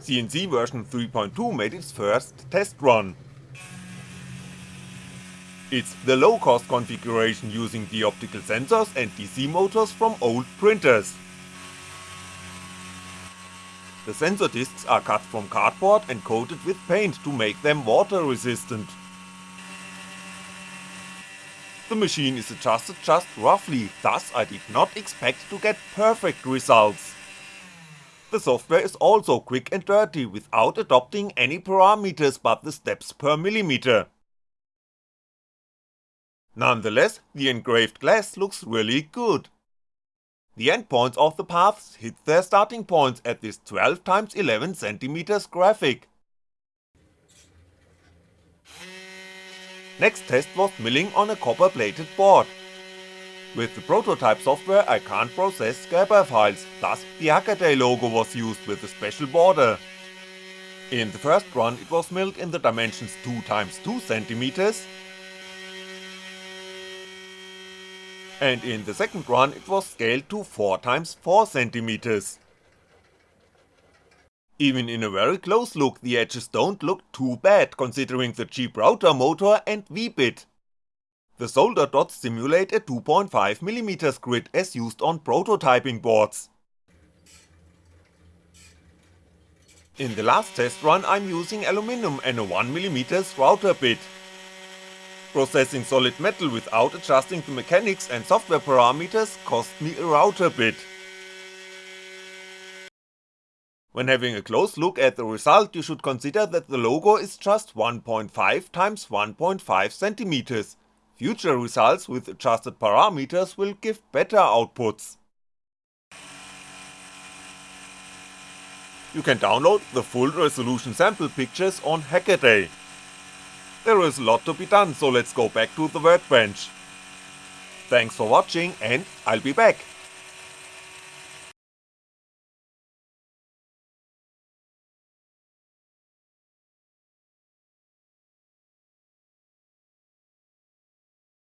CNC version 3.2 made its first test run. It's the low cost configuration using the optical sensors and DC motors from old printers. The sensor discs are cut from cardboard and coated with paint to make them water resistant. The machine is adjusted just roughly, thus I did not expect to get perfect results. The software is also quick and dirty without adopting any parameters but the steps per millimeter. Nonetheless, the engraved glass looks really good. The endpoints of the paths hit their starting points at this 12x11cm graphic. Next test was milling on a copper plated board. With the prototype software I can't process Gerber files, thus the Hackaday logo was used with a special border. In the first run it was milled in the dimensions 2x2cm and in the second run it was scaled to 4x4cm. Even in a very close look the edges don't look too bad considering the cheap router motor and V-bit. The solder dots simulate a 2.5mm grid as used on prototyping boards. In the last test run I'm using aluminum and a 1mm router bit. Processing solid metal without adjusting the mechanics and software parameters cost me a router bit. When having a close look at the result you should consider that the logo is just 1.5 x 1.5cm, Future results with adjusted parameters will give better outputs. You can download the full resolution sample pictures on Hackaday. There is a lot to be done so let's go back to the workbench. Thanks for watching and I'll be back.